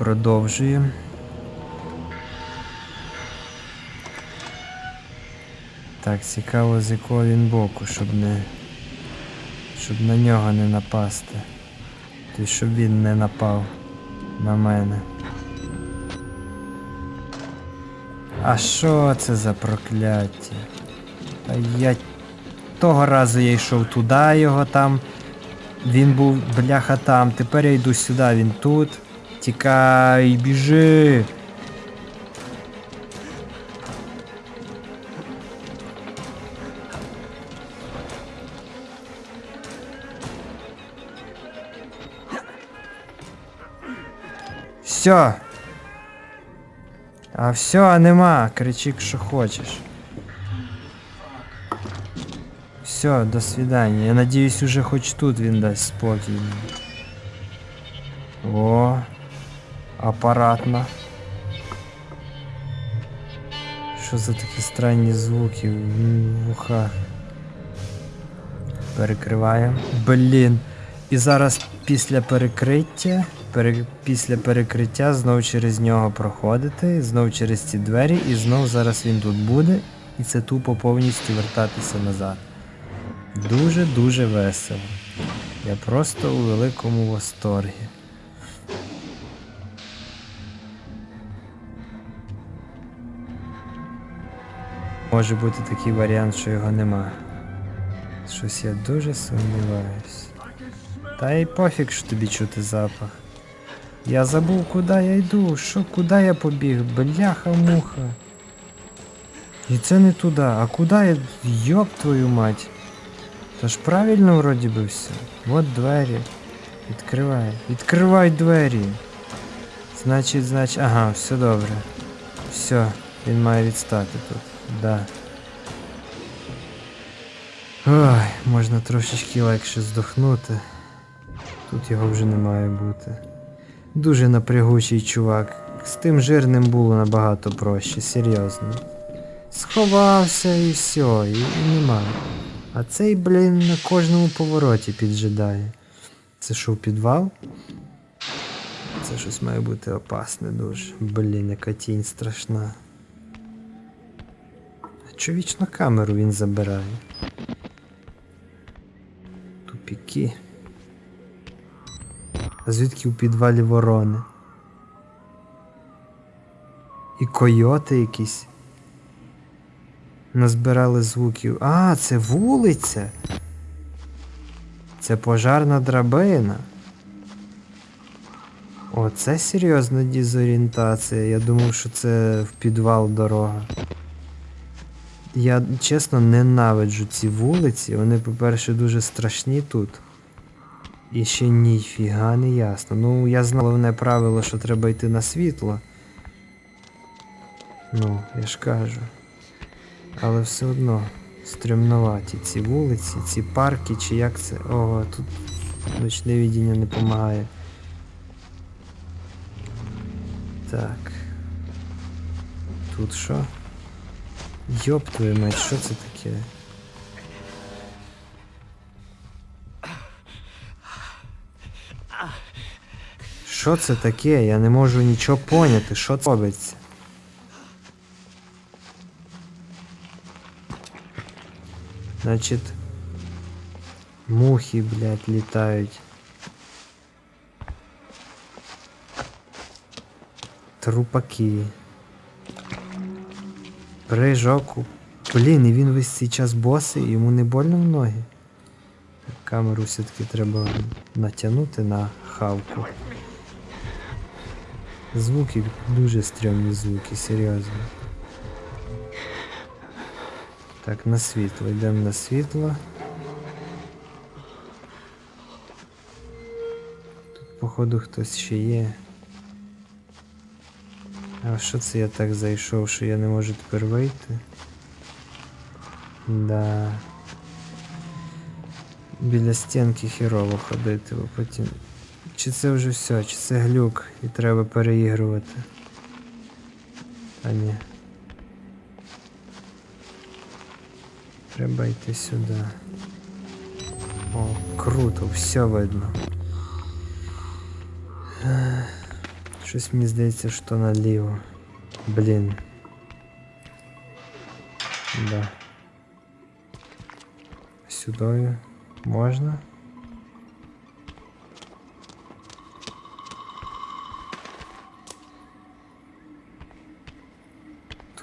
Продовжуємо. Так, цікаво, з якого він боку, щоб не. Щоб на нього не напасти. Тобто, щоб він не напав на мене. А що це за прокляття? А я того разу я йшов туди його там. Він був бляха там. Тепер я йду сюди, він тут. Тікай, біжи. Все. А все, нема. Кричи, що хочеш. Все, до свидания. Я надеюсь, уже хоч тут він дасть спокій. О, апаратно. Що за такі странні звуки в в ухах? Перекриваємо. Блін. І зараз після перекриття, пере, після перекриття знов через нього проходити, знов через ці двері, і знов зараз він тут буде, і це тупо повністю вертатися назад. Дуже-дуже весело. Я просто у великому восторгі. Може бути такий варіант, що його нема. Щось я дуже сумніваюсь. Та й пофіг, що тобі чути запах. Я забув, куди я йду, що, куди я побіг, бляха-муха. І це не туди, а куди я. Йоп твою мать. Та ж правильно вроді би все. Вот двері. Відкривай. Відкривай двері. Значить, значить. Ага, все добре. Все, він має відстати тут. Да. Ой, можна трошечки легше здохнути. Тут його вже не має бути. Дуже напрягучий чувак. З тим жирним було набагато проще, серйозно. Сховався і все, і, і нема. А цей, блін, на кожному повороті піджидає. Це що, підвал? Це щось має бути опасне дуже. Блін, яка тінь страшна. Чо вічно камеру він забирає? Тупіки. А звідки у підвалі ворони? І койоти якісь. Назбирали звуків. А, це вулиця. Це пожарна драбина. О, це серйозна дезорієнтація. Я думав, що це в підвал дорога. Я чесно ненавиджу ці вулиці. Вони, по-перше, дуже страшні тут. І ще ніфіга не ясно. Ну, я знав головне правило, що треба йти на світло. Ну, я ж кажу. Але все одно стрімноваті ці вулиці, ці парки, чи як це. Ого, тут ночне відіння не допомагає. Так. Тут що? Йоп твою мать, що це таке? Що це таке? Я не можу нічого поняти, що це робиться. Значит, мухи, блядь, летають. Трупаки. Прыжок. Блін, і він весь цей час босий, йому не больно в ноги. Камеру все-таки треба натягнути на хавку. Звуки дуже стрьомні звуки, серйозно. Так, на світло, йдемо на світло. Тут, походу, хтось ще є. А що це я так зайшов, що я не можу тепер вийти? Да. Біля стінки хірово ходити, бо потім. Чи це вже все, чи це глюк і треба переігрувати? А ні. Треба йти сюди. О, круто, все видно. Ех, Щось мені здається, що наліво. Блін. Да. Сюдою можна?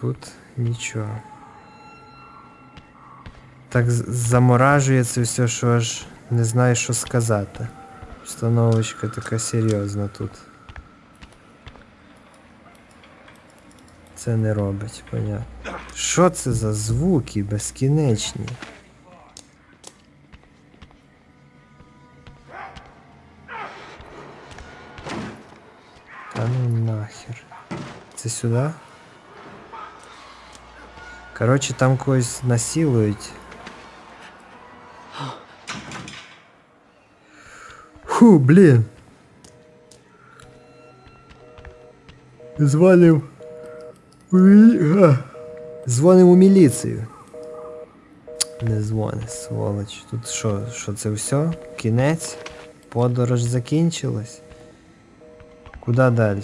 Тут нічого. Так з- заморажує це все, що аж не знаю, що сказати. Установочка така серйозна тут. Це не робить, понятно. Що це за звуки безкінечні? Та ну нахер. Це сюди? Коротше, там когось насилують. Фу, блін. Звалив. Мі- у міліцію. Не дзвони, сволоч. Тут що, що це все? Кінець? Подорож закінчилась? Куди далі?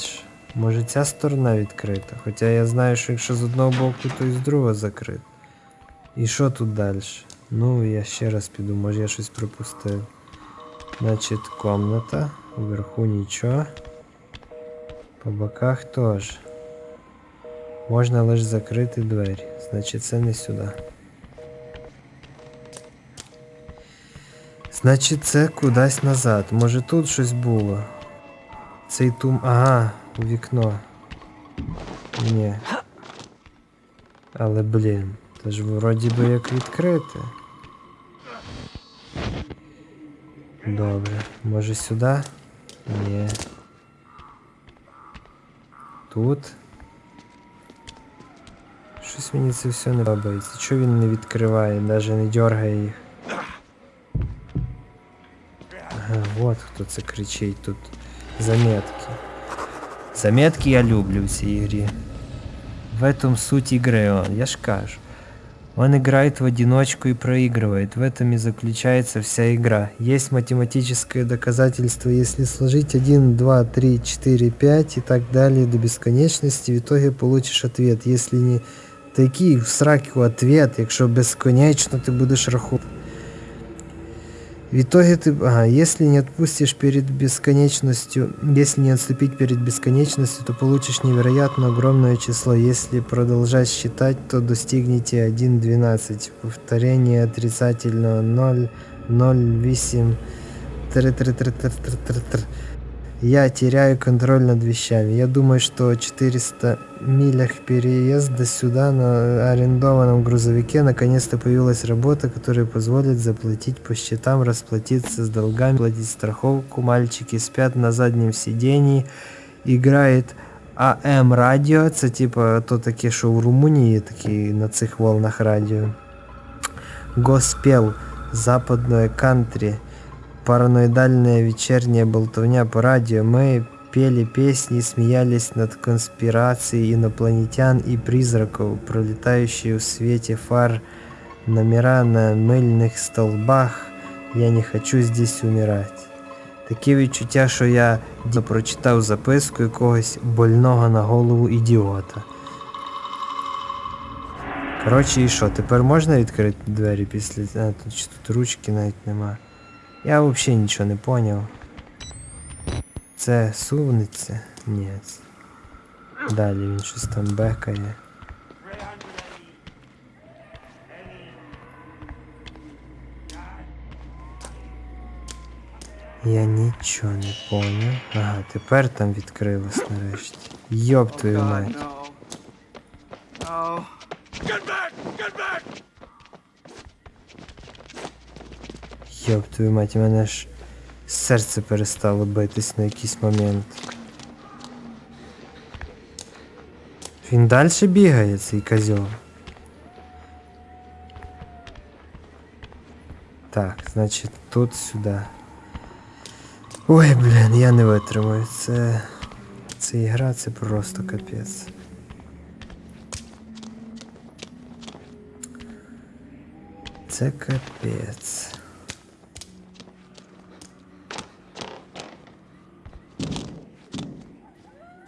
Може ця сторона відкрита? Хоча я знаю, що якщо з одного боку, то і з другого закрит. І що тут далі? Ну, я ще раз піду, може я щось пропустив. Значить, комната. Вверху нічого. По боках теж. Можна лише закрити двері. Значить, це не сюди. Значить, це кудись назад. Може тут щось було. Цей тум. Ага, у вікно. Ні. Але блін, це ж вроді би як відкрите. Добре. Може сюди? Ні. Тут. Щось мені це все не подобається. Чого він не відкриває, навіть не дергає їх? Ага, от хто це кричить тут. Заметки. Заметки я люблю в цій игре. В этом суть игры он, я ж кажу. Он играет в одиночку и проигрывает. В этом и заключается вся игра. Есть математическое доказательство, если сложить 1, 2, 3, 4, 5 и так далее до бесконечности, в итоге получишь ответ. Если не такий в сраку ответ, якщо безконечно ти будеш рахувати. В итоге ты, ага, если не отпустишь перед бесконечностью, если не отступить перед бесконечностью, то получишь невероятно огромное число. Если продолжать считать, то достигнете 1.12. Повторение отрицательного 0, 0, 8, 3, 3, 3, 3, 3, 3, 3. Я теряю контроль над вещами. Я думаю, что 400 милях переезда сюда на арендованном грузовике наконец-то появилась работа, которая позволит заплатить по счетам, расплатиться с долгами, платить страховку. Мальчики спят на заднем сидении. Играет АМ радіо. Це типа то таке, що в Румунії такі на цих волнах радіо. Госпел, западное кантри, Параноидальная вечерняя болтовня по радио. Мы пели песни и смеялись над конспирацией инопланетян и призраков, пролетающие в свете фар, номера на мильних столбах. Я не хочу здесь умирать. Таке відчуття, що я прочитав записку якогось больного на голову ідіота. Коротше, і що, тепер можна відкрити двері після. А, тут, тут ручки навіть нема. Я взагалі нічого не поняв. Це сувниця? Ні. Далі він щось там бекає. Я нічого не поняв. Ага, тепер там відкрилось нарешті. Йоп твою мать. Йоп твою мать, у мене ж серце перестало битись на якийсь момент. Він далі бігає, цей козьол. Так, значить тут сюди. Ой, блін, я не витримаю. Це. Це ігра, це просто капець. Це капець.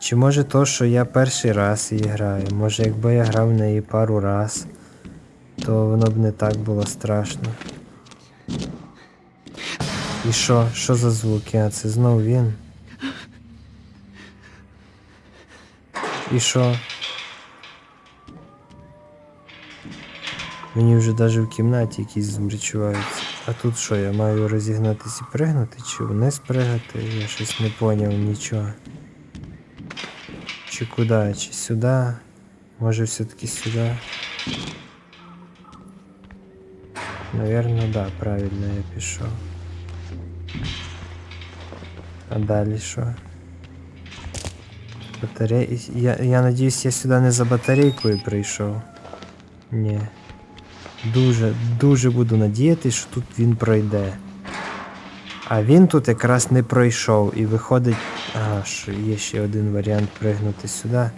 Чи може то, що я перший раз її граю? Може якби я грав в неї пару раз, то воно б не так було страшно. І що? Що за звуки? А це знов він. І що? Мені вже навіть в кімнаті якісь звук відчуваються. А тут що, я маю розігнатись і пригнути, чи вниз пригати? Я щось не поняв нічого. Чи куди? Чи сюди? Може все-таки сюди? Наверно, да, правильно я пішов. А далі що? Батарей... Я, я надіюсь, я сюди не за батарейкою прийшов. Ні. Дуже, дуже буду надіятися, що тут він пройде. А він тут якраз не пройшов і виходить. Ага, що є ще один варіант пригнути сюди.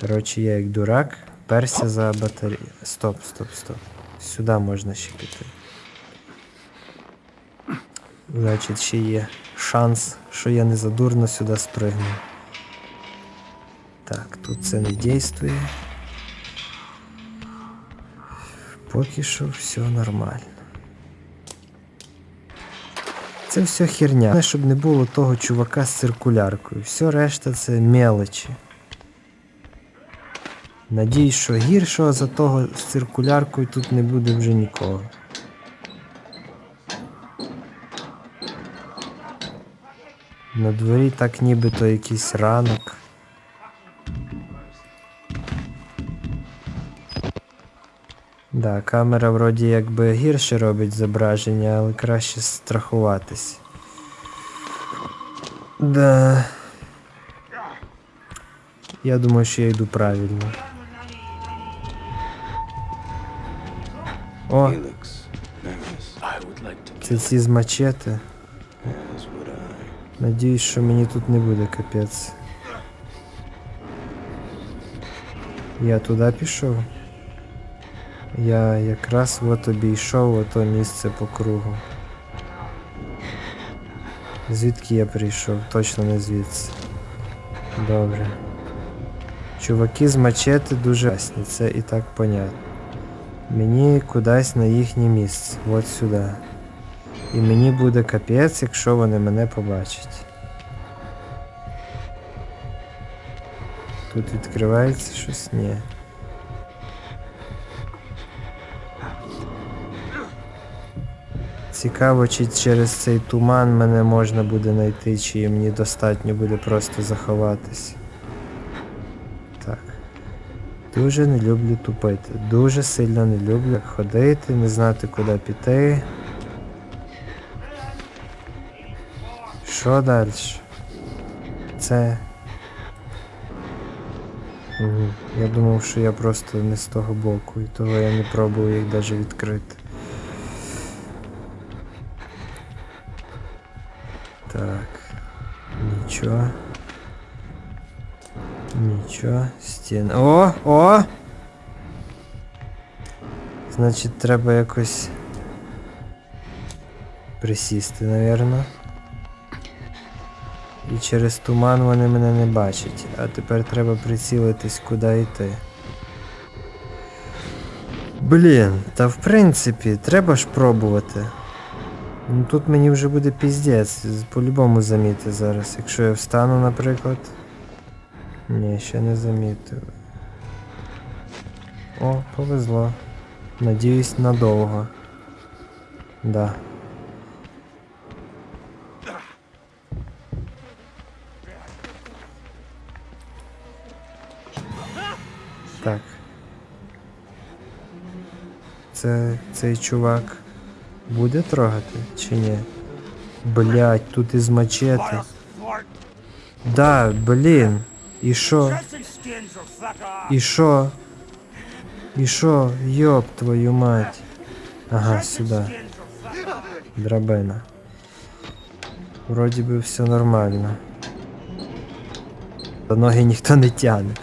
Коротше, я як дурак, перся за батарею. Стоп, стоп, стоп. Сюди можна ще піти. Значить, ще є шанс, що я не задурно сюди спригну. Так, тут це не дійствує. Поки що все нормально. Це все херня. Щоб не було того чувака з циркуляркою. Все решта це мелочі. Надіюсь, що гіршого за того з циркуляркою тут не буде вже нікого. На дворі так нібито якийсь ранок. Да, камера вроді якби гірше робить зображення, але краще страхуватись. Да. Я думаю, що я йду правильно. О, це ці з I. Надіюсь, що мені тут не буде капець. Я туди пішов. Я якраз от обійшов ото місце по кругу. Звідки я прийшов? Точно не звідси. Добре. Чуваки з мачети дуже ясні, це і так понятно. Мені кудись на їхнє місце, от сюди. І мені буде капець, якщо вони мене побачать. Тут відкривається щось? Ні. Цікаво, чи через цей туман мене можна буде знайти, чи мені достатньо буде просто заховатись. Так. Дуже не люблю тупити. Дуже сильно не люблю ходити, не знати, куди піти. Що далі? Це. Угу. Я думав, що я просто не з того боку, і того я не пробував їх навіть відкрити. Так. Нічого. Стіна. О! О! Значить, треба якось присісти, напевно. І через туман вони мене не бачать. А тепер треба прицілитись, куди йти. Блін, та в принципі, треба ж пробувати. Ну тут мені вже буде піздець, по-любому заміти зараз. Якщо я встану, наприклад. Ні, ще не замітив. О, повезло. Надіюсь, надовго. Да. Так. Це цей чувак буде трогати чи ні? Блять, тут із мачети. Да, блін. І що? І що? І що? Йоп твою мать. Ага, сюди. Драбина. Вроді би все нормально. Та ноги ніхто не тягне.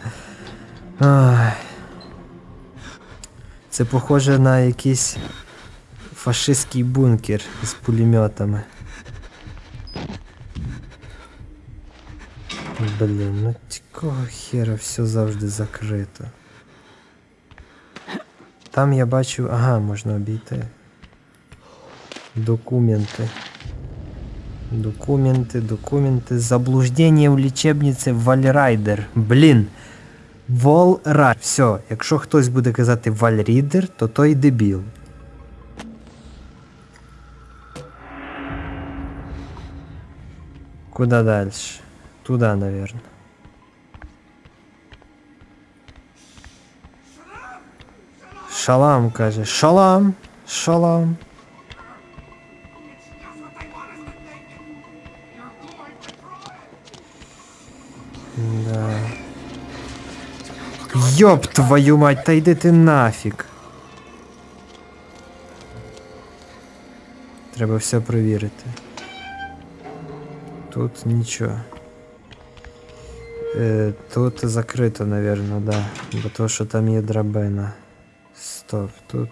Ай. Це похоже на якийсь фашистський бункер з пулеметами. Блін, ну якого хера все завжди закрито. Там я бачу. Ага, можна обійти. Документи. Документи, документи. Заблуждение в лічебниці Вальрайдер. Блін. Волрайдер. Все, якщо хтось буде казати Вальрідер, то той дебіл. Куда дальше? Туда, наверное. Шалам, каже. Шалам. Шалам. Да. Ёб твою мать, та йди ти нафіг. Треба все перевірити. Тут нічого. Е, тут закрито, наверное, да. Бо то, що там є драбина. Стоп, тут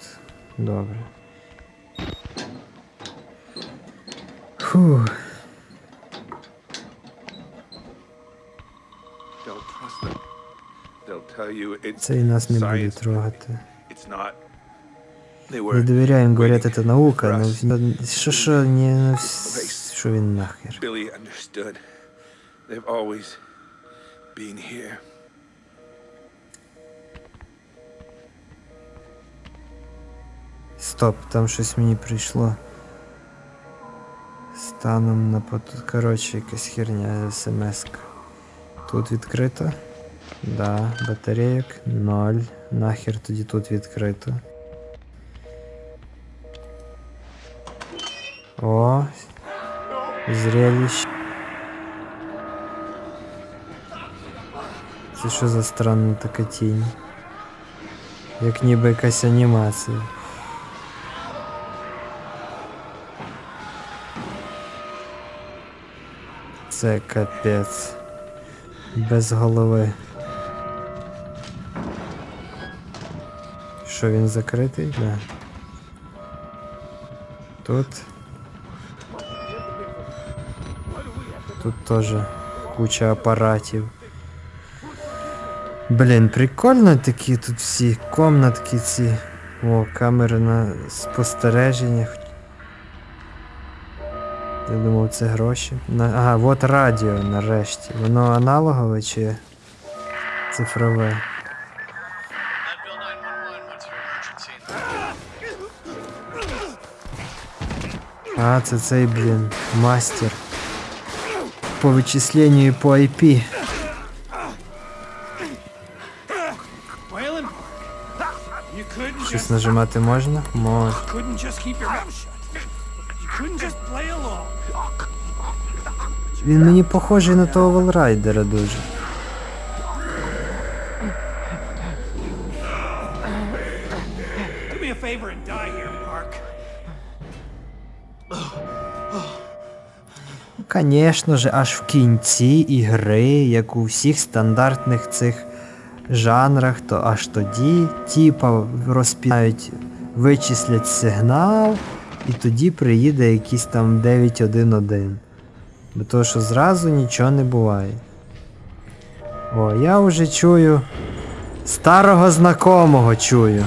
добре. Фух. It's Цей нас не буде трогати. Не довіряємо, говорять, це наука, for ну що що, не ну, що він нахер. Billy understood. They've always been here. Стоп, там щось мені прийшло. Станом на пот... Коротше, якась херня смс. Тут відкрито. Да, батарейок ноль. Нахер тоді тут відкрито. О, зрелище. Це що за странна така тінь? Як ніби якась анімація. Це капець. Без голови. Що він закритий? Да. Тут. Тут теж куча апаратів. Блін, прикольно такі тут всі комнатки ці. О, камери на спостереження. Я думав, це гроші. На... Ага, от радіо нарешті. Воно аналогове чи цифрове? Leadville 911, what's your emergency? А, це цей, блін, мастер. По вичисленню і по IP. Нажимати можна? Можна. Він мені похожий на того Волрайдера дуже. Звісно ж, аж в кінці ігри, як у всіх стандартних цих жанрах, то аж тоді типа розпінають, вичислять сигнал, і тоді приїде якийсь там 911. Бо то, що зразу нічого не буває. О, я вже чую. Старого знакомого чую.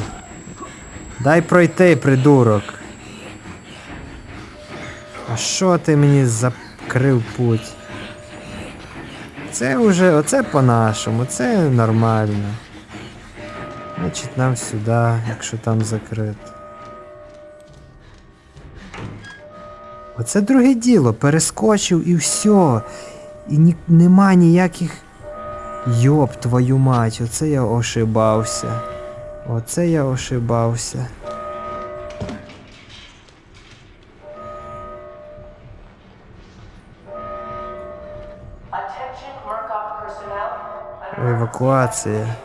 Дай пройти, придурок. А що ти мені закрив путь? Це вже, оце по-нашому, це нормально. Значить нам сюди, якщо там закрито. Оце друге діло, перескочив і все. І ні, нема ніяких. Йоп, твою мать, оце я ошибався. Оце я ошибався. Евакуація.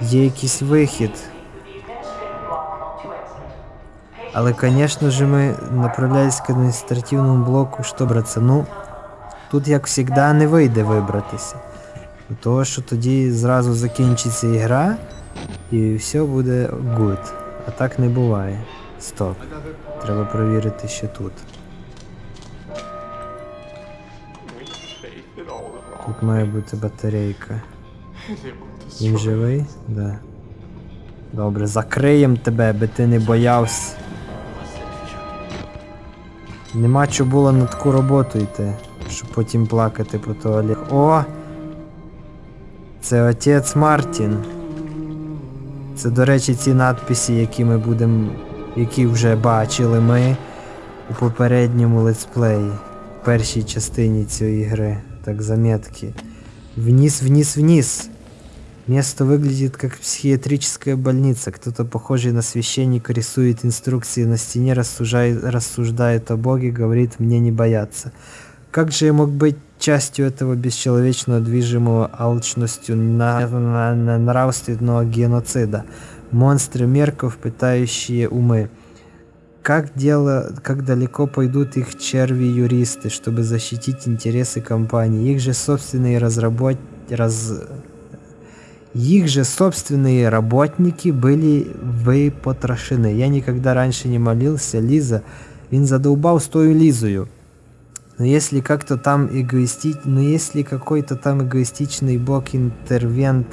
Є якийсь вихід. Але, звісно ж, ми направлялись к адміністративному блоку, що браться, ну, тут, як завжди, не вийде вибратися. Того, що тоді зразу закінчиться ігра, і все буде good. А так не буває. Стоп. Треба перевірити ще тут. Тут має бути батарейка. Він живий? Да. Добре, закриєм тебе, би ти не боявся. Нема чого було на таку роботу йти, щоб потім плакати по туалеті. О! Це отець Мартін. Це, до речі, ці надписи, які ми будемо. які вже бачили ми у попередньому летсплеї, в першій частині цієї гри. Так, заметки. Вниз, вниз, вниз. Место выглядит как психиатрическая больница. Кто-то, похожий на священника, рисует инструкции на стене, рассуждает, рассуждает о Боге, говорит мне не бояться. Как же я мог быть частью этого бесчеловечного, движимого алчностью на, на- на- нравственного геноцида? Монстры мерков, пытающие умы. Как дело, как далеко пойдут их черви-юристы, чтобы защитить интересы компании? Их же собственные разработ... раз... Их же собственные работники были выпотрошены. Я никогда раньше не молился, Лиза. Він задолбал с той Лизою. Но если как-то там эгоисти... Но если какой-то там эгоистичный бог-интервент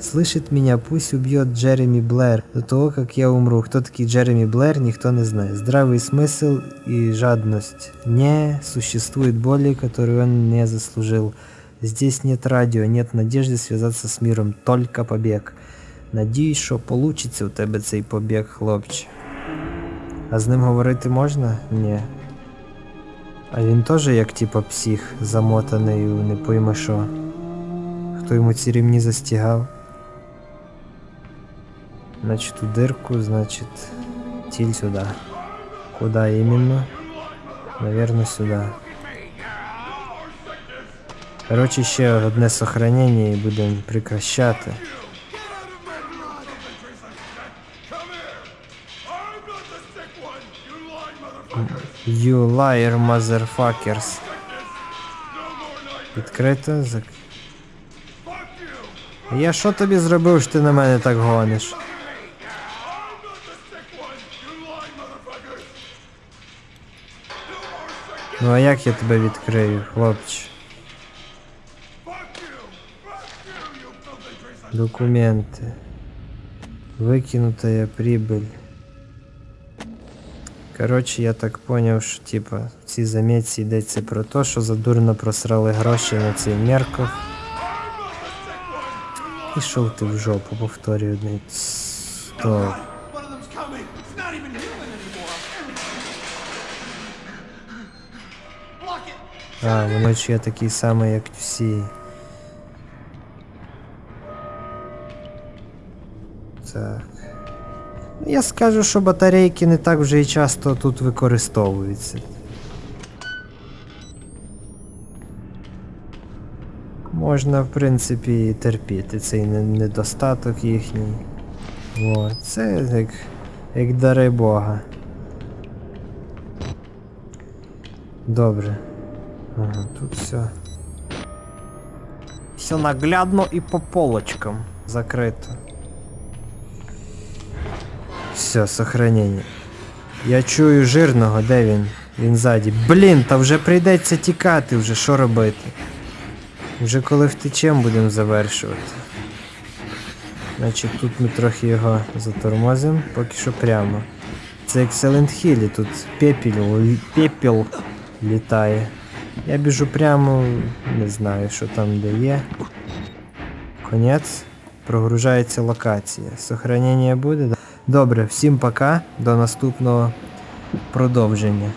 слышит меня, пусть убьет Джереми Блэр до того, как я умру. Кто такие Джереми Блэр, никто не знает. Здравый смысл и жадность. Не существует боли, которую он не заслужил. Здесь нет радио, нет надежды связаться с миром, только побег. Надіюсь, що получиться у тебе цей побіг, хлопче. А з ним говорити можна? Ні. А він теж як типа псих, замотаний у не пойми що. Хто йому ці ремні застігав? Значить, у дирку, значить, тіль сюди. Куда іменно? Наверно, сюди. Коротше, ще одне сохранення і будемо прекращати. You liar, motherfuckers. Відкрито. Зак... А Я що тобі зробив, що ти на мене так гониш? Ну а як я тебе відкрию, хлопче? Документы. Выкинутая прибыль. Коротше, я так поняв, що типа в цій заметці йдеться про те, що задурно просрали гроші на цей мерков. Пішов ти в жопу, повторюю одне. Стоп. А, воно ж я такий самий, як всі. Так. Я скажу, що батарейки не так вже і часто тут використовуються. Можна, в принципі, і терпіти цей недостаток їхній. О, це як, як дари Бога. Добре. Ага, тут все. Все наглядно і по полочкам закрито. Все, сохранення. Я чую жирного, де він? Він ззаді. Блін, та вже прийдеться тікати вже, що робити? Вже коли втечем будемо завершувати. Значить, тут ми трохи його затормозимо, поки що прямо. Це як Silent Hill, тут пепіл, пепіл літає. Я біжу прямо, не знаю, що там де є. Конець. Прогружається локація. Сохранення буде? Да? Добре, всім пока. До наступного продовження.